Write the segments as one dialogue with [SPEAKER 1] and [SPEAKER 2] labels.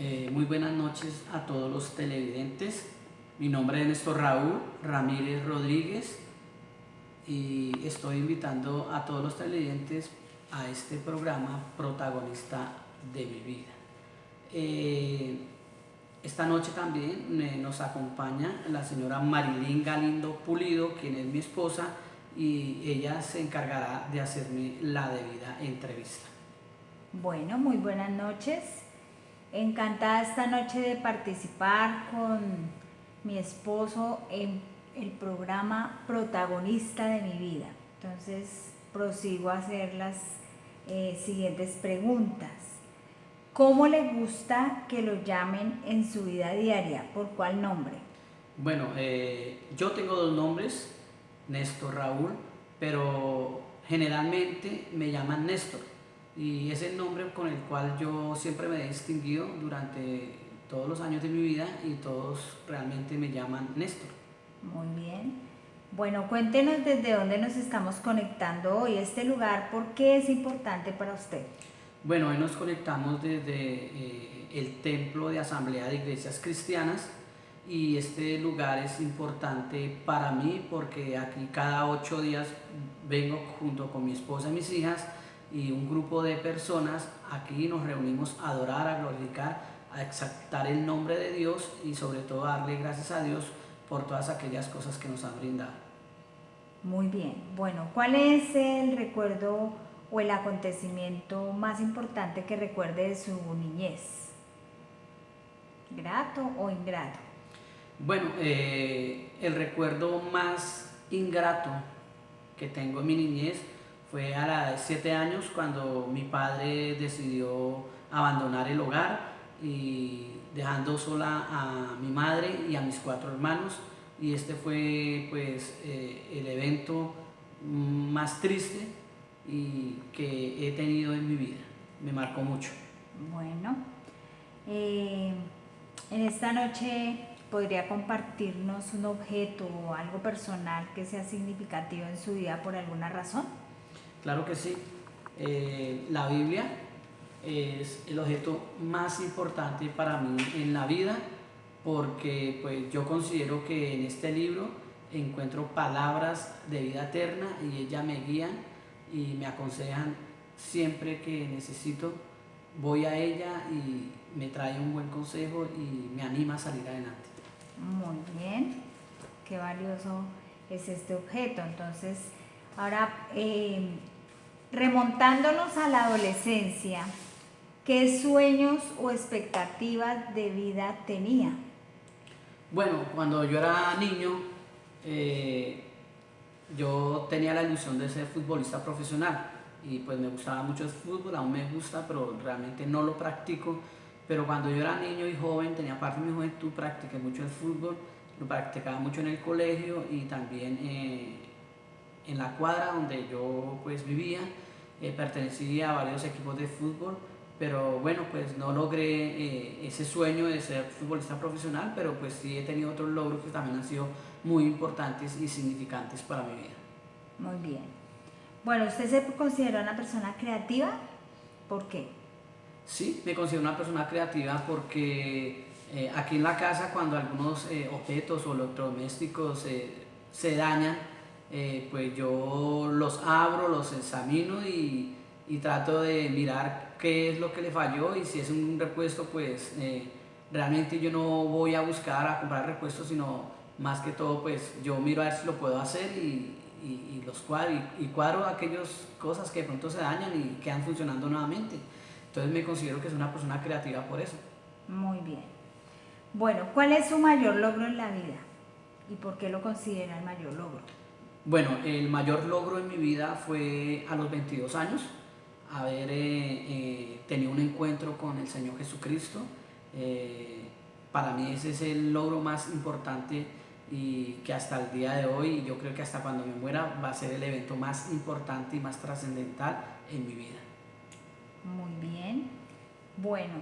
[SPEAKER 1] Eh, muy buenas noches a todos los televidentes. Mi nombre es Néstor Raúl Ramírez Rodríguez y estoy invitando a todos los televidentes a este programa protagonista de mi vida. Eh, esta noche también eh, nos acompaña la señora Marilyn Galindo Pulido, quien es mi esposa, y ella se encargará de hacerme la debida entrevista.
[SPEAKER 2] Bueno, muy buenas noches. Encantada esta noche de participar con mi esposo en el programa protagonista de mi vida. Entonces prosigo a hacer las eh, siguientes preguntas. ¿Cómo le gusta que lo llamen en su vida diaria? ¿Por cuál nombre?
[SPEAKER 1] Bueno, eh, yo tengo dos nombres, Néstor Raúl, pero generalmente me llaman Néstor y es el nombre con el cual yo siempre me he distinguido durante todos los años de mi vida y todos realmente me llaman Néstor.
[SPEAKER 2] Muy bien. Bueno, cuéntenos desde dónde nos estamos conectando hoy, este lugar, ¿por qué es importante para usted?
[SPEAKER 1] Bueno, hoy nos conectamos desde eh, el Templo de Asamblea de Iglesias Cristianas, y este lugar es importante para mí porque aquí cada ocho días vengo junto con mi esposa y mis hijas y un grupo de personas aquí nos reunimos a adorar, a glorificar, a exaltar el nombre de Dios y sobre todo a darle gracias a Dios por todas aquellas cosas que nos han brindado.
[SPEAKER 2] Muy bien, bueno, ¿cuál es el recuerdo o el acontecimiento más importante que recuerde de su niñez? ¿Grato o ingrato?
[SPEAKER 1] Bueno, eh, el recuerdo más ingrato que tengo en mi niñez fue a la de 7 años cuando mi padre decidió abandonar el hogar y dejando sola a mi madre y a mis cuatro hermanos y este fue pues eh, el evento más triste y que he tenido en mi vida. Me marcó mucho.
[SPEAKER 2] Bueno, eh, en esta noche ¿Podría compartirnos un objeto o algo personal que sea significativo en su vida por alguna razón?
[SPEAKER 1] Claro que sí. Eh, la Biblia es el objeto más importante para mí en la vida porque pues, yo considero que en este libro encuentro palabras de vida eterna y ellas me guían y me aconsejan siempre que necesito. Voy a ella y me trae un buen consejo y me anima a salir adelante.
[SPEAKER 2] Muy bien, qué valioso es este objeto. Entonces, ahora eh, remontándonos a la adolescencia, ¿qué sueños o expectativas de vida tenía?
[SPEAKER 1] Bueno, cuando yo era niño, eh, yo tenía la ilusión de ser futbolista profesional y pues me gustaba mucho el fútbol, aún me gusta, pero realmente no lo practico pero cuando yo era niño y joven, tenía parte de mi juventud, practiqué mucho el fútbol, lo practicaba mucho en el colegio y también eh, en la cuadra donde yo pues vivía. Eh, pertenecía a varios equipos de fútbol, pero bueno, pues no logré eh, ese sueño de ser futbolista profesional, pero pues sí he tenido otros logros que también han sido muy importantes y significantes para mi vida.
[SPEAKER 2] Muy bien. Bueno, ¿usted se considera una persona creativa? ¿Por qué?
[SPEAKER 1] Sí, me considero una persona creativa porque eh, aquí en la casa cuando algunos eh, objetos o electrodomésticos se dañan, eh, pues yo los abro, los examino y, y, trato de mirar qué es lo que le falló y si es un repuesto, pues realmente yo no voy a buscar a comprar repuestos, sino más que todo, pues yo miro a ver si lo puedo hacer y, y los cuadro, y, cuadro aquellas cosas que de pronto se dañan y quedan funcionando nuevamente. Entonces me considero que es una persona creativa por eso.
[SPEAKER 2] Muy bien. Bueno, ¿cuál es su mayor logro en la vida? ¿Y por qué lo considera el mayor logro?
[SPEAKER 1] Bueno, el mayor logro en mi vida fue a los 22 años, haber eh, eh, tenido un encuentro con el Señor Jesucristo. Eh, para mí ese es el logro más importante y que hasta el día de hoy, yo creo que hasta cuando me muera, va a ser el evento más importante y más trascendental en mi vida.
[SPEAKER 2] Muy bien. Bueno,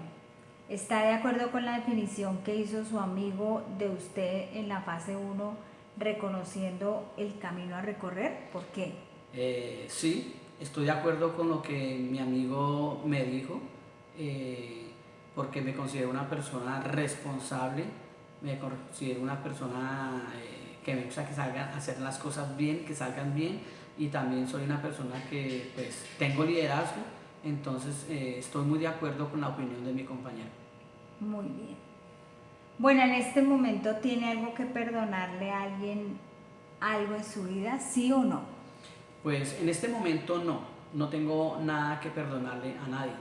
[SPEAKER 2] ¿está de acuerdo con la definición que hizo su amigo de usted en la fase 1, reconociendo el camino a recorrer? ¿Por qué?
[SPEAKER 1] Eh, sí, estoy de acuerdo con lo que mi amigo me dijo. Eh, porque me considero una persona responsable, me considero una persona eh, que me gusta que salgan, hacer las cosas bien, que salgan bien y también soy una persona que pues tengo liderazgo, entonces estoy muy de acuerdo con la opinión de mi compañero.
[SPEAKER 2] Muy bien. Bueno, en este momento tiene algo que perdonarle a alguien algo en su vida, sí o no?
[SPEAKER 1] Pues en este momento no, no tengo nada que perdonarle a nadie.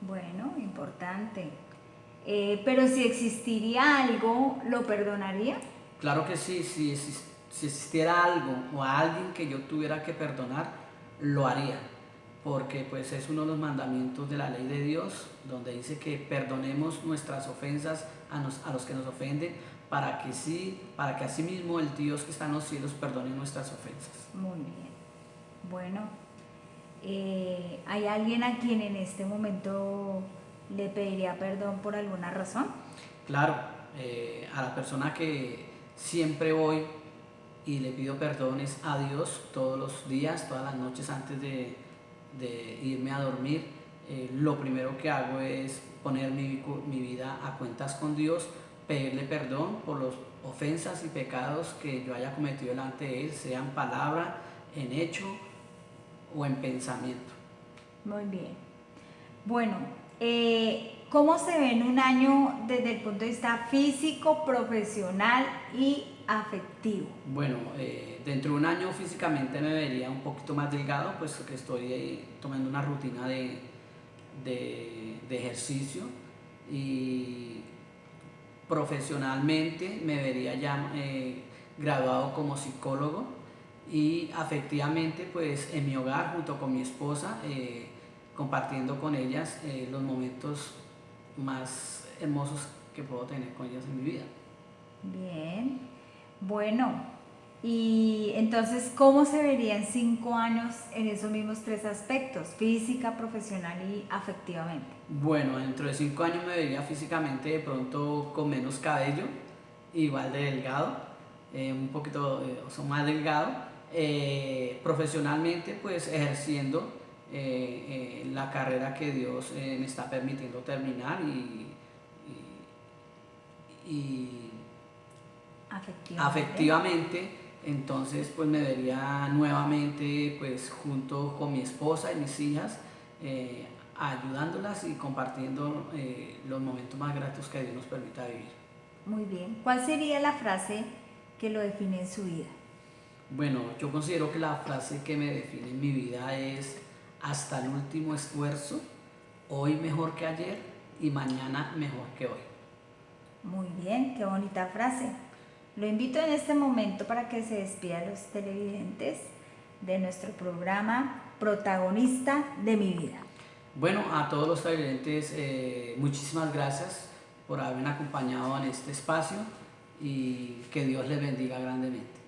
[SPEAKER 2] Bueno, importante. Eh, pero si existiría algo, ¿lo perdonaría?
[SPEAKER 1] Claro que sí, si, si existiera algo o a alguien que yo tuviera que perdonar, lo haría. Porque pues es uno de los mandamientos de la ley de Dios, donde dice que perdonemos nuestras ofensas a, a los que nos ofenden, para que sí, para que así mismo el Dios que está en los cielos perdone nuestras ofensas.
[SPEAKER 2] Muy bien. Bueno, eh, ¿hay alguien a quien en este momento le pediría perdón por alguna razón?
[SPEAKER 1] Claro, eh, a la persona que siempre voy y le pido perdones a Dios todos los días, todas las noches antes de, irme a dormir. Eh, lo primero que hago es poner mi, mi vida a cuentas con Dios pedirle perdón por las ofensas y pecados que yo haya cometido delante de Él, sea en palabra, en hecho o en pensamiento.
[SPEAKER 2] Muy bien. Bueno, eh, ¿cómo se ve en un año desde el punto de vista físico, profesional y afectivo?
[SPEAKER 1] Bueno, eh, dentro de un año físicamente me vería un poquito más delgado, puesto que estoy eh, tomando una rutina de, de, ejercicio y profesionalmente me vería ya eh, graduado como psicólogo y afectivamente pues en mi hogar junto con mi esposa eh, compartiendo con ellas los momentos más hermosos que puedo tener con ellas en mi vida.
[SPEAKER 2] Bien, bueno, y entonces, ¿cómo se vería en cinco años en esos mismos tres aspectos, física, profesional y afectivamente?
[SPEAKER 1] Bueno, dentro de cinco años me vería físicamente de pronto con menos cabello, igual de delgado, eh, un poquito eh, más delgado. Eh, profesionalmente, pues ejerciendo la carrera que Dios me está permitiendo terminar y, y, afectivamente entonces pues me vería nuevamente pues junto con mi esposa y mis hijas eh, ayudándolas y compartiendo eh, los momentos más gratos que Dios nos permita vivir.
[SPEAKER 2] Muy bien. ¿Cuál sería la frase que lo define en su vida?
[SPEAKER 1] Bueno, yo considero que la frase que me define en mi vida es hasta el último esfuerzo, hoy mejor que ayer y mañana mejor que hoy.
[SPEAKER 2] Muy bien, qué bonita frase. Lo invito en este momento para que se despida a los televidentes de nuestro programa Protagonista de mi vida.
[SPEAKER 1] Bueno, a todos los televidentes, eh, muchísimas gracias por haberme acompañado en este espacio y que Dios les bendiga grandemente.